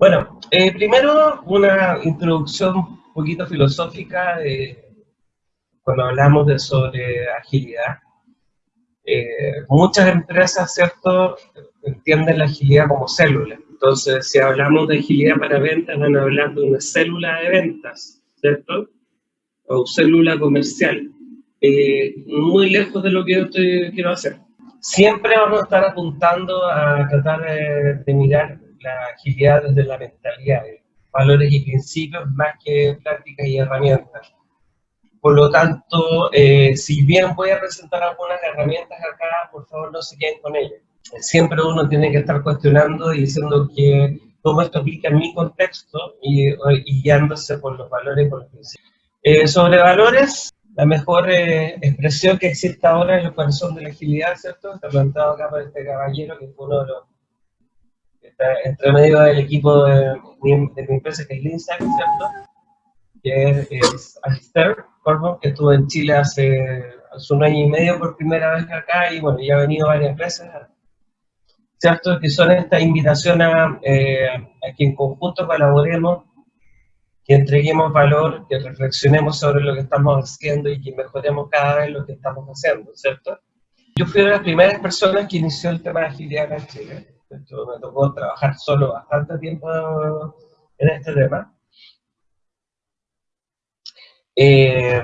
Bueno, eh, primero una introducción un poquito filosófica cuando hablamos de sobre agilidad. Eh, muchas empresas, ¿cierto?, entienden la agilidad como célula. Entonces, si hablamos de agilidad para ventas, van a hablar de una célula de ventas, ¿cierto? O célula comercial. Eh, muy lejos de lo que yo quiero hacer. Siempre vamos a estar apuntando a tratar de, mirar la agilidad desde la mentalidad, valores y principios más que prácticas y herramientas. Por lo tanto, eh, si bien voy a presentar algunas herramientas acá, por favor no se queden con ellas. Siempre uno tiene que estar cuestionando y diciendo que cómo esto aplica en mi contexto y, guiándose por los valores y por los principios. Eh, sobre valores, la mejor eh, expresión que existe ahora es el corazón de la agilidad, ¿cierto? Está plantado acá por este caballero que fue uno de los entre medio del equipo de, mi, empresa que es Linsack, ¿cierto? Que es, es Alistair que estuvo en Chile hace, hace, un año y medio por primera vez acá y bueno, ya ha venido varias veces, ¿cierto? Que son esta invitación a, eh, a que en conjunto colaboremos que entreguemos valor, que reflexionemos sobre lo que estamos haciendo y que mejoremos cada vez lo que estamos haciendo, ¿cierto? Yo fui una de las primeras personas que inició el tema de agilidad en Chile. Me tocó trabajar solo bastante tiempo en este tema. Eh,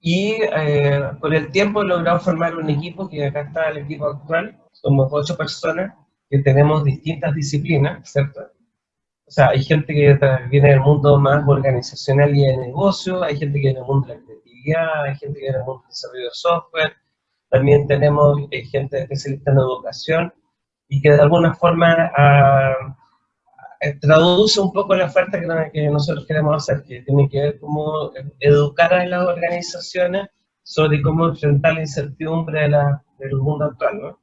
y eh, con el tiempo he logrado formar un equipo, que acá está el equipo actual, somos ocho personas que tenemos distintas disciplinas, ¿cierto? O sea, hay gente que viene del mundo más organizacional y de negocio, hay gente que viene del mundo de la creatividad, hay gente que viene del mundo del desarrollo de software, también tenemos eh, gente especialista en educación y que de alguna forma ah, traduce un poco la oferta que, nosotros queremos hacer, que tiene que ver cómo educar a las organizaciones sobre cómo enfrentar la incertidumbre del mundo actual, ¿no?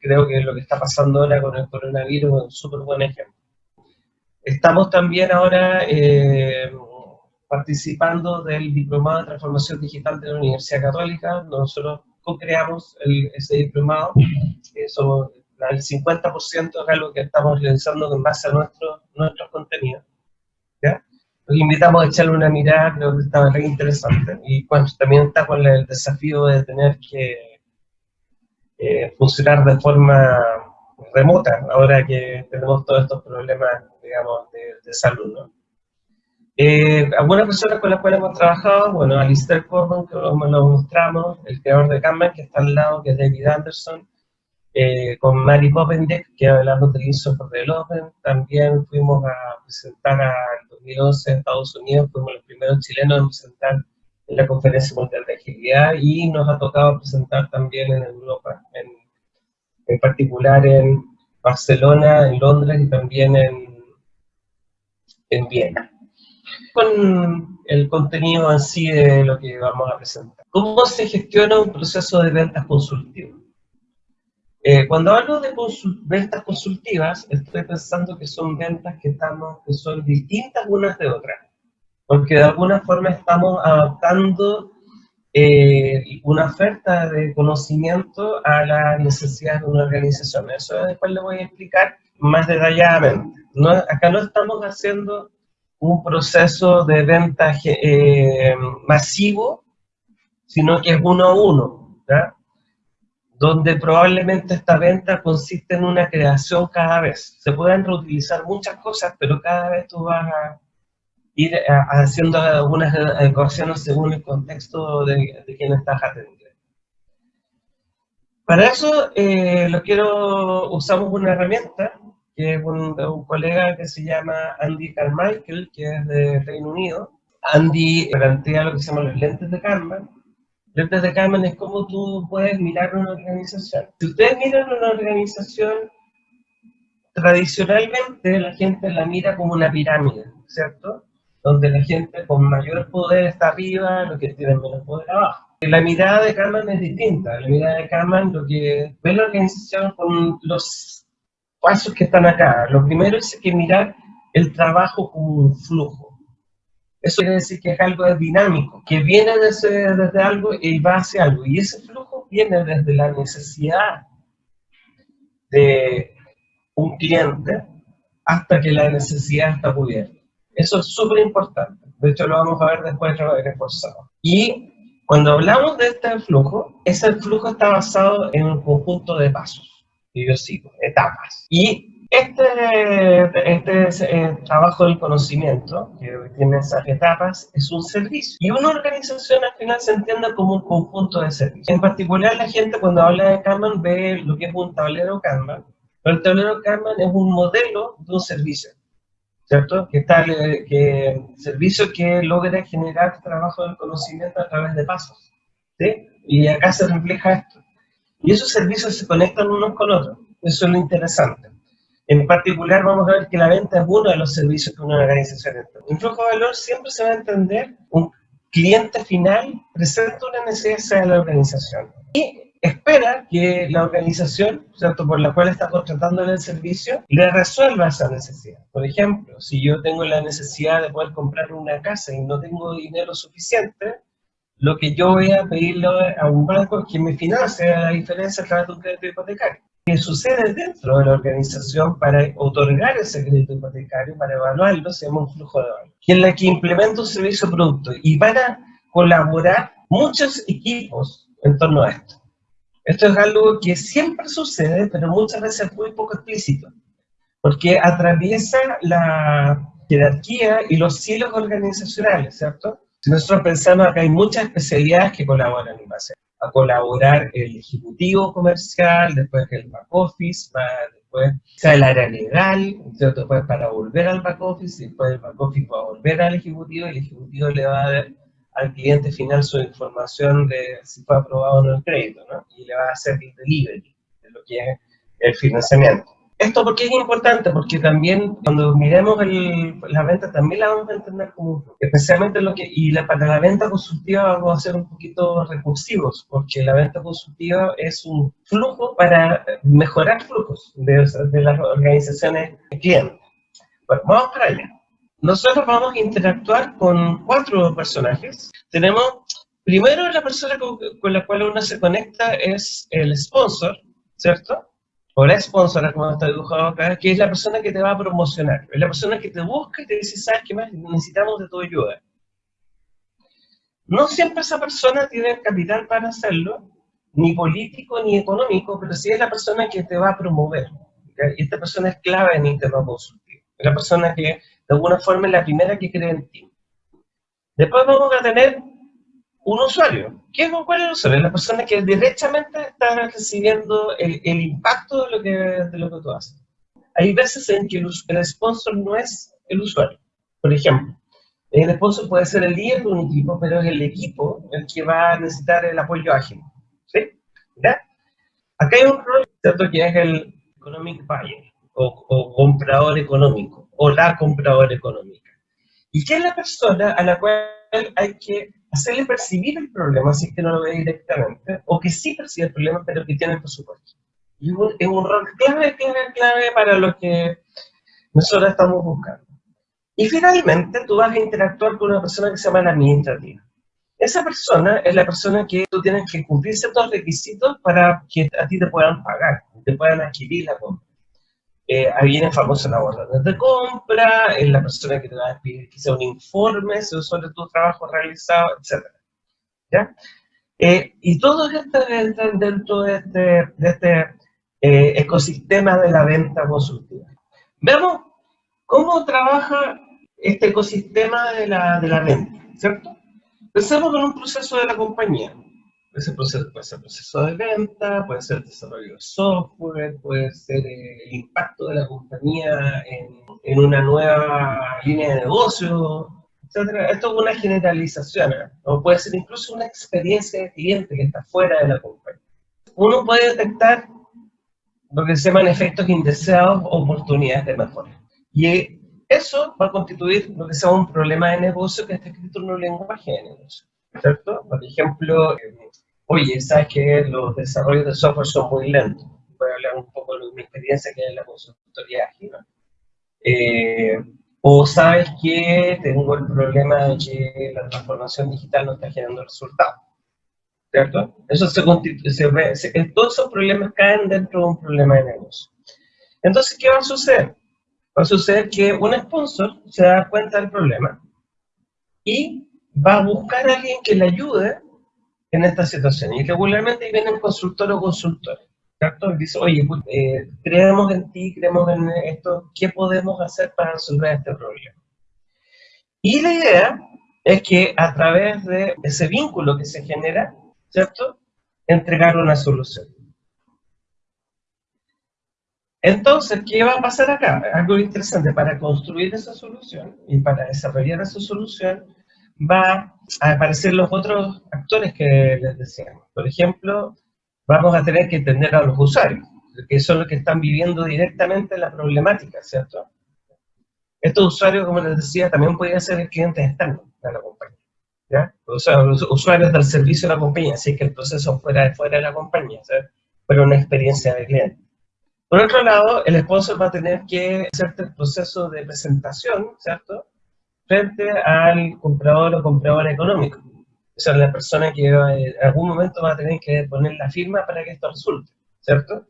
creo que lo que está pasando ahora con el coronavirus es un súper buen ejemplo. Estamos también ahora eh, participando del Diplomado de Transformación Digital de la Universidad Católica. Nosotros co-creamos ese diplomado. somos el 50% es algo que estamos realizando en base a nuestro, nuestros contenidos. Los invitamos a echarle una mirada, creo que está muy interesante. Y bueno, también está con el desafío de tener que eh, funcionar de forma remota, ahora que tenemos todos estos problemas digamos, de, salud, ¿no? Eh, algunas personas con las cuales hemos trabajado, bueno, Alistair Corbin, que lo, mostramos, el creador de Kanban, que está al lado, que es David Anderson, eh, con Mary Poppendieck, que hablamos del Software Development, también fuimos a presentar al 2011 en Estados Unidos, fuimos los primeros chilenos en presentar en la Conferencia Mundial de Agilidad y nos ha tocado presentar también en Europa, en, en particular en Barcelona, en Londres y también en en Viena. Con el contenido en sí de lo que vamos a presentar. ¿Cómo se gestiona un proceso de ventas consultivo? Eh, cuando hablo de ventas consultivas, estoy pensando que son ventas que, estamos, que son distintas unas de otras, porque de alguna forma estamos adaptando eh, una oferta de conocimiento a la necesidad de una organización. Eso después le voy a explicar más detalladamente. No, acá no estamos haciendo un proceso de venta eh, masivo, sino que es uno a uno, donde probablemente esta venta consiste en una creación cada vez. Se pueden reutilizar muchas cosas, pero cada vez tú vas a ir eh, haciendo algunas adecuaciones según el contexto de, de quien estás atendiendo. Para eso, eh, lo quiero, usamos una herramienta que es un, colega que se llama Andy Carmichael, que es de Reino Unido. Andy plantea lo que se llama los lentes de Kanban. Lentes de es como tú puedes mirar una organización. Si ustedes miran una organización, tradicionalmente la gente la mira como una pirámide, ¿cierto? Donde la gente con mayor poder está arriba, los que tienen menos poder abajo. La mirada de Kanban es distinta. La mirada de Kanban lo que ve la organización con los pasos que están acá. Lo primero es que mirar el trabajo como un flujo. Eso quiere decir que es algo dinámico, que viene desde, desde algo y va hacia algo. Y ese flujo viene desde la necesidad de un cliente hasta que la necesidad está cubierta. Eso es súper importante. De hecho, lo vamos a ver después reforzado. Y cuando hablamos de este flujo, ese flujo está basado en un conjunto de pasos, y yo sigo, etapas. Y este, este eh, trabajo del conocimiento, que tiene esas etapas, es un servicio. Y una organización al final se entiende como un conjunto de servicios. En particular, la gente cuando habla de Kanban ve lo que es un tablero Kanban, pero el tablero Kanban es un modelo de un servicio. ¿cierto? Que tal que servicio que logra generar trabajo del conocimiento a través de pasos, ¿sí? Y acá se refleja esto. Y esos servicios se conectan unos con otros. Eso es lo interesante. En particular, vamos a ver que la venta es uno de los servicios que una organización entra. Un flujo de valor siempre se va a entender un cliente final presenta una necesidad de la organización. Y espera que la organización, ¿cierto? por la cual está contratando el servicio, le resuelva esa necesidad. Por ejemplo, si yo tengo la necesidad de poder comprar una casa y no tengo dinero suficiente, lo que yo voy a pedirle a un banco es que me financie la diferencia a través de un crédito hipotecario. ¿Qué sucede dentro de la organización para otorgar ese crédito hipotecario, para evaluarlo, se llama un flujo de valor, que es la que implementa un servicio producto y van a colaborar muchos equipos en torno a esto. Esto es algo que siempre sucede, pero muchas veces es muy poco explícito, porque atraviesa la jerarquía y los cielos organizacionales, ¿cierto? Si nosotros pensamos que hay muchas especialidades que colaboran y va a colaborar el ejecutivo comercial, después el back office, después el área legal, ¿cierto? Después para volver al back office, después el back office va a volver al ejecutivo y el ejecutivo le va a dar al cliente final su información de si fue aprobado o no el crédito, ¿no? Y le va a hacer el delivery de lo que es el financiamiento. Esto porque es importante, porque también cuando miremos el, la venta también la vamos a entender como, especialmente lo que, y la, para la venta consultiva vamos a ser un poquito recursivos, porque la venta consultiva es un flujo para mejorar flujos de, de las organizaciones clientes. Bueno, vamos para allá nosotros vamos a interactuar con cuatro personajes. Tenemos, primero la persona con, la cual uno se conecta es el sponsor, ¿cierto? O la sponsor, como está dibujado acá, que es la persona que te va a promocionar. Es la persona que te busca y te dice, ¿sabes qué más? Necesitamos de tu ayuda. No siempre esa persona tiene el capital para hacerlo, ni político ni económico, pero sí es la persona que te va a promover. Y esta persona es clave en el tema consultivo. Es la persona que de alguna forma es la primera que cree en ti. Después vamos a tener un usuario. ¿Qué es, ¿Cuál es el usuario? La persona que directamente está recibiendo el, impacto de lo, que, de lo que tú haces. Hay veces en que el, sponsor no es el usuario. Por ejemplo, el sponsor puede ser el líder de un equipo, pero es el equipo el que va a necesitar el apoyo ágil. ¿Sí? ¿Ya? Acá hay un rol, ¿cierto? Que es el economic buyer, o, o comprador económico o la compradora económica. ¿Y qué es la persona a la cual hay que hacerle percibir el problema, si es que no lo ve directamente, o que sí percibe el problema, pero que tiene el presupuesto? Y es un rol clave, clave, clave para lo que nosotros estamos buscando. Y finalmente, tú vas a interactuar con una persona que se llama la administrativa. Esa persona es la persona que tú tienes que cumplir ciertos requisitos para que a ti te puedan pagar, te puedan adquirir la compra eh, ahí viene famoso la orden de compra, es la persona que te va a pedir quizá un informe sobre tu trabajo realizado, etc. ¿Ya? Eh, y todo esto entra dentro de este, de este eh, ecosistema de la venta consultiva. Veamos cómo trabaja este ecosistema de la, de la venta, ¿cierto? Pensemos en un proceso de la compañía. Ese proceso puede ser proceso de venta, puede ser desarrollo de software, puede ser eh, el impacto de la compañía en, en una nueva línea de negocio, etc. Esto es una generalización, ¿eh? o puede ser incluso una experiencia de cliente que está fuera de la compañía. Uno puede detectar lo que se llaman efectos indeseados o oportunidades de mejora. Y eso va a constituir lo que sea un problema de negocio que está escrito en un lenguaje de negocio. ¿Cierto? Por ejemplo, oye, sabes que los desarrollos de software son muy lentos. Voy a hablar un poco de mi experiencia que es la consultoría ágil. Eh, o sabes que tengo el problema de que la transformación digital no está generando resultados. ¿Cierto? Eso se, se, todos esos problemas caen dentro de un problema de negocio. Entonces, ¿qué va a suceder? va a suceder que un sponsor se da cuenta del problema y va a buscar a alguien que le ayude en esta situación. Y regularmente viene un consultor o consultor, ¿cierto? Y dice, oye, pues, eh, creemos en ti, creemos en esto, ¿qué podemos hacer para resolver este problema? Y la idea es que a través de ese vínculo que se genera, ¿cierto? Entregar una solución. Entonces, ¿qué va a pasar acá? Algo interesante, para construir esa solución y para desarrollar esa solución, va a aparecer los otros actores que les decíamos. Por ejemplo, vamos a tener que entender a los usuarios, que son los que están viviendo directamente la problemática, ¿cierto? Estos usuarios, como les decía, también podrían ser clientes externos de la compañía, ¿ya? O sea, los usuarios del servicio de la compañía, así que el proceso fuera de fuera de la compañía, ¿sabes? pero una experiencia de cliente. Por otro lado, el sponsor va a tener que hacer el proceso de presentación, ¿cierto? Frente al comprador o comprador económico. O sea, la persona que en algún momento va a tener que poner la firma para que esto resulte, ¿cierto?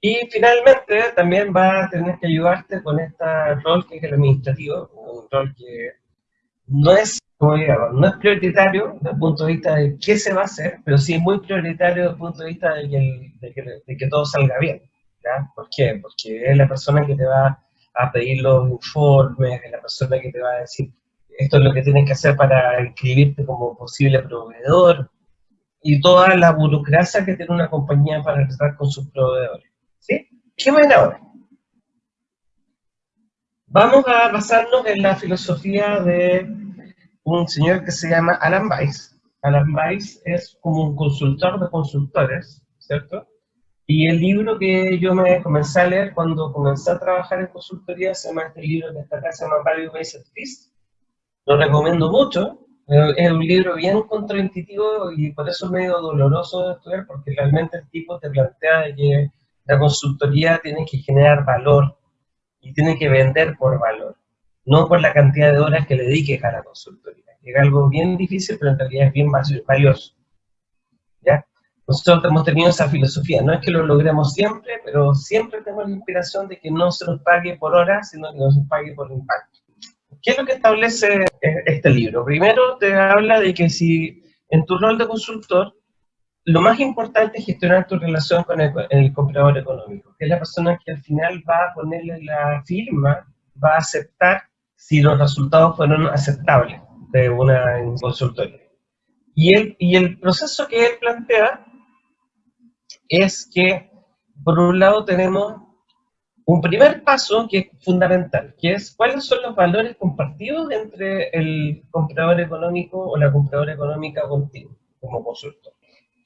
Y finalmente también va a tener que ayudarte con este rol que es el administrativo, un rol que no es, digamos, no es prioritario desde el punto de vista de qué se va a hacer, pero sí es muy prioritario desde el punto de vista de que, de que todo salga bien. ¿Por qué? Porque es la persona que te va a pedir los informes, es la persona que te va a decir esto es lo que tienes que hacer para inscribirte como posible proveedor y toda la burocracia que tiene una compañía para tratar con sus proveedores. ¿Sí? ¿Qué ahora? Vamos a basarnos en la filosofía de un señor que se llama Alan Weiss. Alan Weiss es como un consultor de consultores, ¿cierto? Y el libro que yo me comencé a leer cuando comencé a trabajar en consultoría se llama este libro que está acá, se llama Value Based Fees. Lo recomiendo mucho. Es un libro bien contraintuitivo y por eso es medio doloroso de estudiar porque realmente el tipo te plantea que la consultoría tiene que generar valor y tiene que vender por valor, no por la cantidad de horas que le dediques a la consultoría. Es algo bien difícil, pero en realidad es bien valioso. Nosotros hemos tenido esa filosofía, no es que lo logremos siempre, pero siempre tenemos la inspiración de que no se nos pague por horas, sino que nos pague por impacto. ¿Qué es lo que establece eh, este libro? Primero te habla de que si en tu rol de consultor, lo más importante es gestionar tu relación con el, comprador económico, que es la persona que al final va a ponerle la firma, va a aceptar si los resultados fueron aceptables de una consultoría. Y el, y el proceso que él plantea es que, por un lado, tenemos un primer paso que es fundamental, que es cuáles son los valores compartidos entre el comprador económico o la compradora económica contigo, como consultor.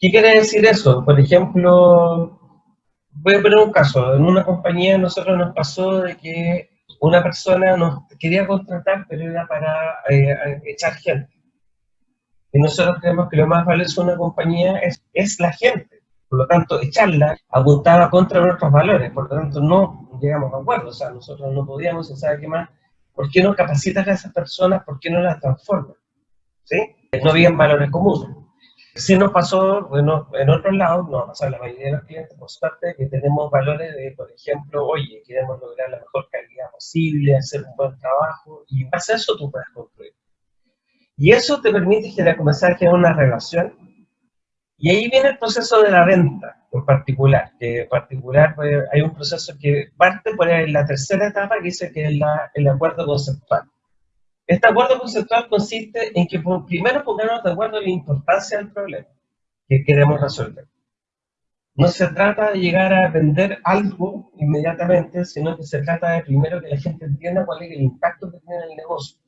¿Qué quiere decir eso? Por ejemplo, voy a poner un caso. En una compañía nosotros nos pasó de que una persona nos quería contratar, pero era para eh, echar gente. Y nosotros creemos que lo más valioso de una compañía es, es la gente. Por lo tanto, echarla apuntaba contra nuestros valores, por lo tanto no llegamos a acuerdo, o sea, nosotros no podíamos, ¿sabe qué más? ¿Por qué no capacitas a esas personas? ¿Por qué no las transformas? ¿Sí? No habían valores comunes. Si nos pasó, bueno, en otros lados, nos ha pasado la mayoría de los clientes, por suerte, que tenemos valores de, por ejemplo, oye, queremos lograr la mejor calidad posible, hacer un buen trabajo, y en base a eso tú puedes construir. Y eso te permite generar, comenzar a generar una relación y ahí viene el proceso de la venta en particular, que en particular pues, hay un proceso que parte por la tercera etapa que dice que es el acuerdo conceptual. Este acuerdo conceptual consiste en que primero pongamos de acuerdo en la importancia del problema que queremos resolver. No se trata de llegar a vender algo inmediatamente, sino que se trata de primero que la gente entienda cuál es el impacto que tiene en el negocio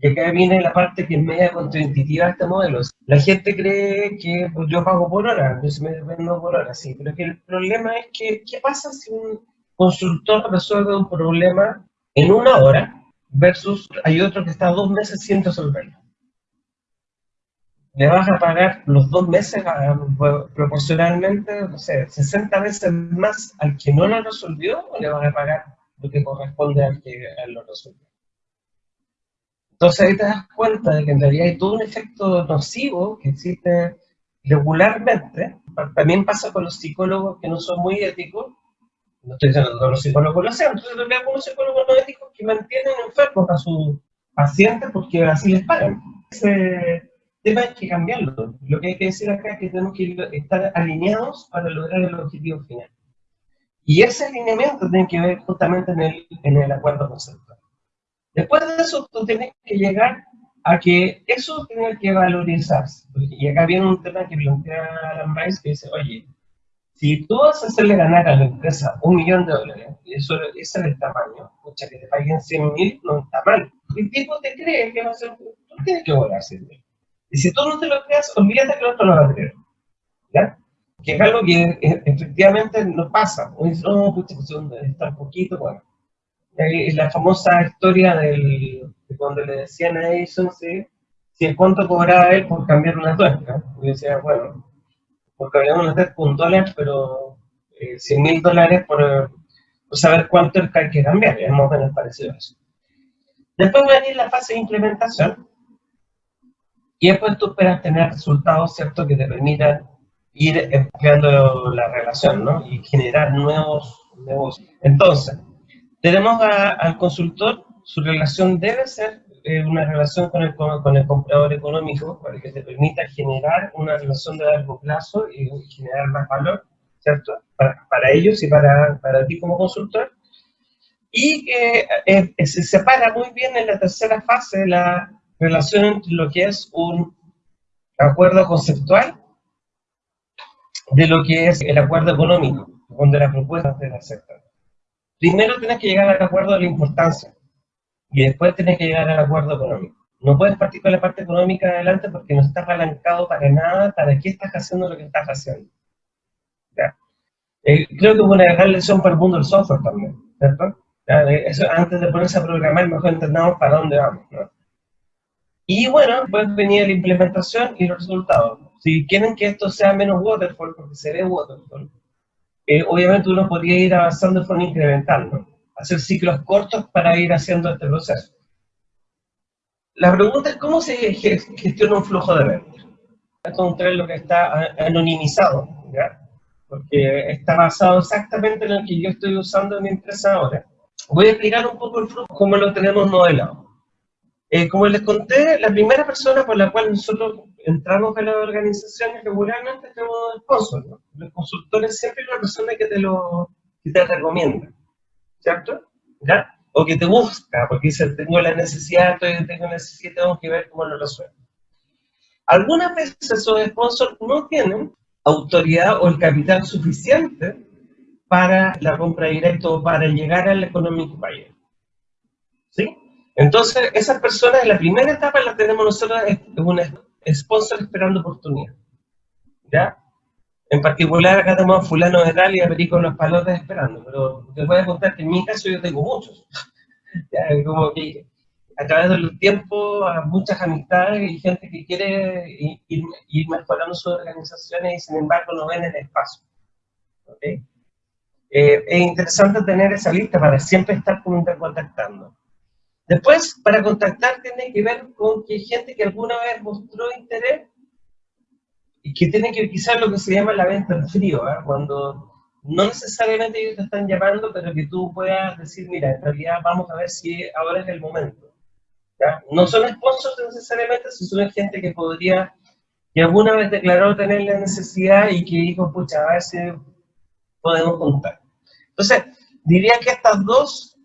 y acá viene la parte que es media contraintuitiva de este modelo. La gente cree que pues, yo pago por hora, yo se me vendo por hora, sí, pero que el problema es que, ¿qué pasa si un consultor resuelve un problema en una hora versus hay otro que está dos meses sin resolverlo? Le vas a pagar los dos meses proporcionalmente, no sé, 60 veces más al que no lo resolvió o le vas a pagar lo que corresponde al que lo resolvió. Entonces ahí te das cuenta de que en realidad hay todo un efecto nocivo que existe regularmente. También pasa con los psicólogos que no son muy éticos, No estoy diciendo que todos los psicólogos lo sean, entonces hay algunos psicólogos no éticos que mantienen enfermos a sus pacientes porque así les pagan. Ese tema hay que cambiarlo. Lo que hay que decir acá es que tenemos que estar alineados para lograr el objetivo final. Y ese alineamiento tiene que ver justamente en el, en el acuerdo conceptual. Después de eso, tú tienes que llegar a que eso tiene que valorizarse. Y acá viene un tema que plantea Alan Rice que dice, oye, si tú vas a hacerle ganar a la empresa un millón de dólares, y eso, ese es el tamaño, pucha, que te paguen 100 mil, no está mal. El tipo te cree que va a ser, tú tienes que volar 100 mil. Y si tú no te lo creas, olvídate que el otro lo va a creer. ¿Ya? Que es algo que eh, efectivamente no pasa. O dice, no, pucha, pues está un poquito, bueno. La famosa historia del, de cuando le decían a Edison si, si cuánto cobraba él por cambiar una tuerca. Y decía, bueno, porque habíamos una un dólar, pero eh, 100 mil dólares por, saber cuánto hay que cambiar, es más o parecido eso. Después va a venir la fase de implementación, y después tú esperas tener resultados, ¿cierto?, que te permitan ir empleando la relación, ¿no? Y generar nuevos negocios. Entonces, tenemos al consultor, su relación debe ser eh, una relación con el, con el comprador económico para que te permita generar una relación de largo plazo y generar más valor, ¿cierto? Para, ellos y para, para, ti como consultor. Y que eh, se separa muy bien en la tercera fase la relación entre lo que es un acuerdo conceptual de lo que es el acuerdo económico, donde la propuesta te la. Primero tienes que llegar al acuerdo de la importancia y después tienes que llegar al acuerdo económico. No puedes partir con la parte económica adelante porque no estás apalancado para nada, para qué estás haciendo lo que estás haciendo. Eh, creo que es una gran lección para el mundo del software también. Eso, antes de ponerse a programar, mejor entendamos para dónde vamos, ¿no? Y bueno, pues venir la implementación y los resultados. Si quieren que esto sea menos waterfall, porque se ve waterfall, eh, obviamente uno podría ir avanzando de forma incremental, hacer ciclos cortos para ir haciendo este proceso. La pregunta es cómo se gestiona un flujo de ventas. Encontrar lo que está anonimizado, ¿ya? porque está basado exactamente en lo que yo estoy usando en mi empresa ahora. Voy a explicar un poco el flujo, cómo lo tenemos modelado. Eh, como les conté, la primera persona por la cual nosotros entramos a las organizaciones regularmente es el sponsor. ¿no? Los consultores siempre es la persona que te lo que te recomienda. ¿cierto? ¿Ya? O que te busca, porque dice, tengo la necesidad, tengo necesidad, tengo que ver cómo lo resuelvo. Algunas veces esos sponsors no tienen autoridad o el capital suficiente para la compra directa o para llegar al economic buyer. ¿Sí? Entonces, esas personas en la primera etapa la tenemos nosotros, es un sponsor esperando oportunidad. ¿Ya? En particular, acá tenemos a fulano de tal y a Perico los palotes esperando, pero te voy a contar que en mi caso yo tengo muchos. como que a través del tiempo, a muchas amistades y gente que quiere ir, mejorando sus organizaciones y sin embargo no ven el espacio. ¿okay? Eh, es interesante tener esa lista para siempre estar contactando. Después, para contactar tiene que ver con que gente que alguna vez mostró interés y que tiene que quizás lo que se llama la venta en frío, ¿eh? cuando no necesariamente ellos te están llamando, pero que tú puedas decir, mira, en realidad vamos a ver si ahora es el momento. ¿ya? No son sponsors necesariamente, sino gente que podría, que alguna vez declaró tener la necesidad y que dijo, pucha, a ver si podemos contar. Entonces, diría que estas dos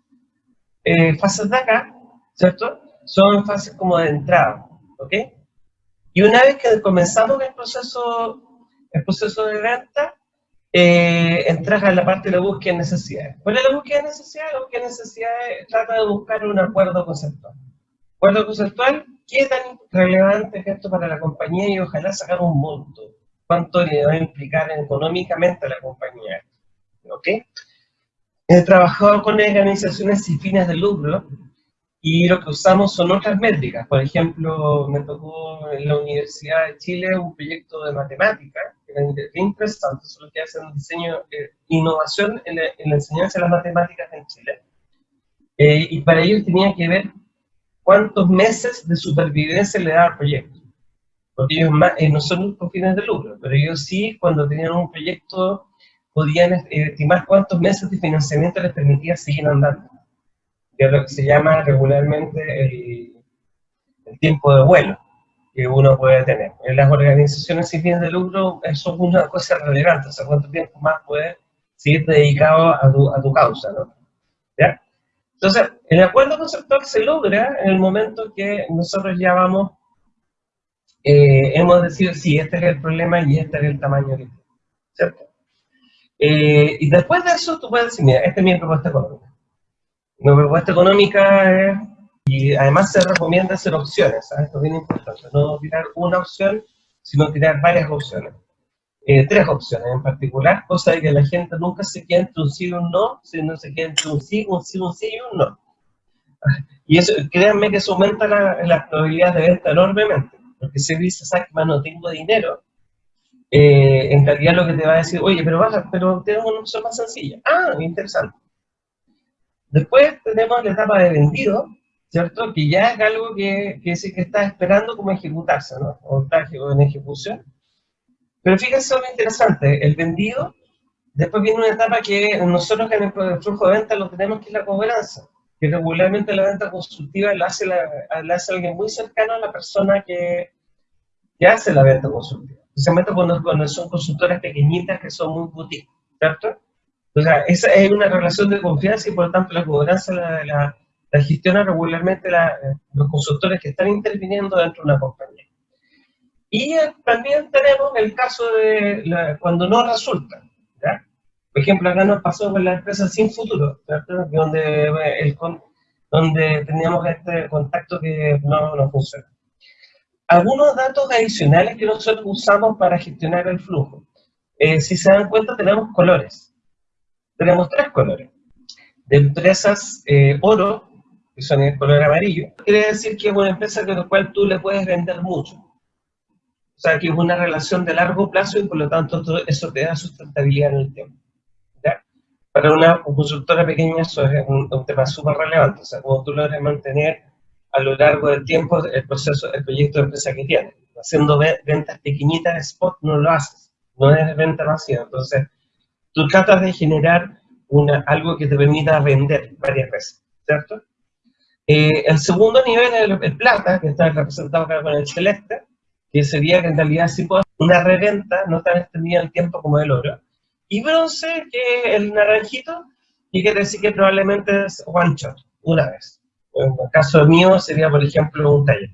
eh, fases de acá, ¿cierto? Son fases como de entrada, ¿ok? Y una vez que comenzamos el proceso, el proceso de venta, eh, entras a la parte de la búsqueda de necesidades. ¿Cuál es la búsqueda de necesidades? La búsqueda de necesidades trata de buscar un acuerdo conceptual. Acuerdo conceptual, ¿qué tan relevante es esto para la compañía? Y ojalá sacar un monto. ¿Cuánto le va a implicar económicamente a la compañía? ¿Ok? He trabajado con organizaciones sin fines de lucro y lo que usamos son otras métricas. Por ejemplo, me tocó en la Universidad de Chile un proyecto de matemática, que era interesante, solo que hacen diseño, eh, innovación en la, enseñanza de las matemáticas en Chile. Eh, y para ellos tenía que ver cuántos meses de supervivencia le daba al proyecto. Porque ellos eh, no son con fines de lucro, pero ellos sí, cuando tenían un proyecto podían estimar cuántos meses de financiamiento les permitía seguir andando, es lo que se llama regularmente el, tiempo de vuelo que uno puede tener. En las organizaciones sin fines de lucro eso es una cosa relevante, o sea, cuánto tiempo más puedes seguir dedicado a tu, a tu causa, ¿no? Entonces, el acuerdo conceptual se logra en el momento que nosotros ya vamos, eh, hemos decidido, sí, este es el problema y este es el tamaño. Eh, y después de eso tú puedes decir, mira, esta es mi propuesta económica. Mi propuesta económica es y además se recomienda hacer opciones, ¿sabes? esto es bien importante, no tirar una opción, sino tirar varias opciones. Eh, tres opciones en particular, cosa de que la gente nunca se quede entre un sí y un no, sino se quede entre un sí, un sí, un sí y un no. Y eso, créanme que eso aumenta la, la probabilidad de venta enormemente, porque si dice, ¿sabes que no tengo dinero? Eh, en realidad lo que te va a decir, oye, pero baja, pero tengo una opción más sencilla. Ah, interesante. Después tenemos la etapa de vendido, ¿cierto? Que ya es algo que, que, que está esperando como ejecutarse, ¿no? O en ejecución. Pero fíjense lo interesante, el vendido, después viene una etapa que nosotros en el flujo de venta lo tenemos que es la cobranza, que regularmente la venta consultiva la hace, la, hace alguien muy cercano a la persona que, que hace la venta consultiva. Especialmente cuando, cuando son consultoras pequeñitas que son muy boutique, ¿cierto? Esa es una relación de confianza y por lo tanto la cobranza la, la la gestiona regularmente eh, los consultores que están interviniendo dentro de una compañía. Y eh, también tenemos el caso de cuando no resulta. Por ejemplo, acá nos pasó con la empresa Sin Futuro, donde, eh, el, donde teníamos este contacto que no, no funciona. Algunos datos adicionales que nosotros usamos para gestionar el flujo. si se dan cuenta, tenemos colores. Tenemos tres colores. De empresas oro, que son el color amarillo, quiere decir que es una empresa con la cual tú le puedes vender mucho. O sea, que es una relación de largo plazo y por lo tanto eso te da sustentabilidad en el tiempo. Para una consultora pequeña eso es un, tema súper relevante. O sea, como tú logras mantener a lo largo del tiempo el proceso, el proyecto de empresa que tienes. Haciendo ventas pequeñitas de spot no lo haces, no es venta masiva. Entonces, tú tratas de generar algo que te permita vender varias veces, ¿cierto? Eh, el segundo nivel es el, plata, que está representado acá con el celeste, que sería que en realidad sí puede una reventa, no tan extendida en el tiempo como el oro. Y bronce, que es el naranjito, y quiere decir que probablemente es one shot, una vez. En el caso mío sería, por ejemplo, un taller.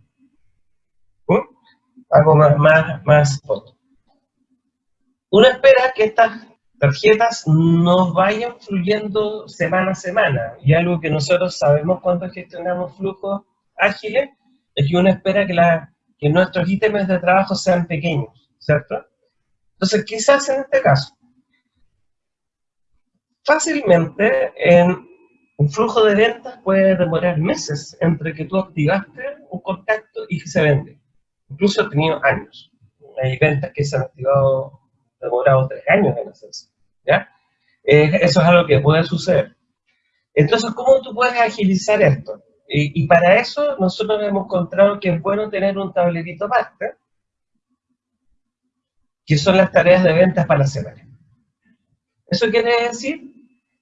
¿Mm? Más, más, más foto. Uno espera que estas tarjetas no vayan fluyendo semana a semana. Y algo que nosotros sabemos cuando gestionamos flujos ágiles es que uno espera que, nuestros ítems de trabajo sean pequeños, ¿cierto? Entonces, quizás en este caso, fácilmente en un flujo de ventas puede demorar meses entre que tú activaste un contacto y que se vende. Incluso he tenido años. Hay ventas que se han activado demorado tres años en hacerse. ¿ya? Eh, eso es algo que puede suceder. Entonces, ¿cómo tú puedes agilizar esto? Y, para eso nosotros hemos encontrado que es bueno tener un tablerito master, que son las tareas de ventas para la semana. Eso quiere decir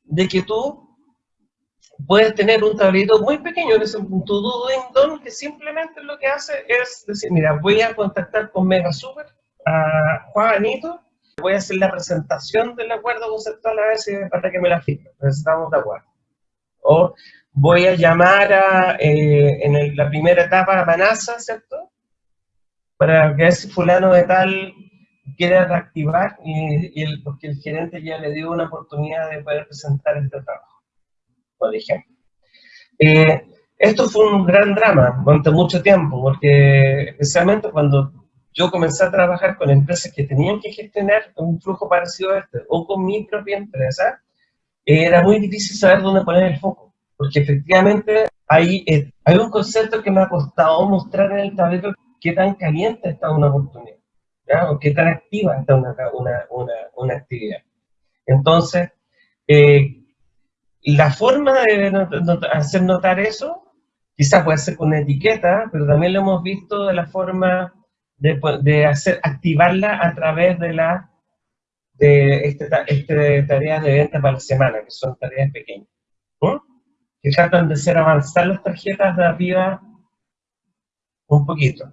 de que tú puedes tener un tablerito muy pequeño, que es un to-do don, que simplemente lo que hace es decir, mira, voy a contactar con Mega Super a Juanito voy a hacer la presentación del acuerdo conceptual a ver si para que me la firme, estamos de acuerdo. O voy a llamar a, eh, en la primera etapa a Manasa, ¿cierto? Para ver si fulano de tal quiere reactivar y, el, porque el gerente ya le dio una oportunidad de poder presentar este trabajo, por ejemplo. Eh, esto fue un gran drama durante mucho tiempo, porque especialmente cuando yo comencé a trabajar con empresas que tenían que gestionar un flujo parecido a este, o con mi propia empresa, era muy difícil saber dónde poner el foco, porque efectivamente hay, eh, hay un concepto que me ha costado mostrar en el tablero qué tan caliente está una oportunidad, o qué tan activa está una, una, una, una actividad. Entonces, eh, la forma de hacer notar eso, quizás puede ser con una etiqueta, pero también lo hemos visto de la forma de, hacer, activarla a través de la de este, este, tareas de venta para la semana, que son tareas pequeñas. Que tratan de hacer avanzar las tarjetas de arriba un poquito.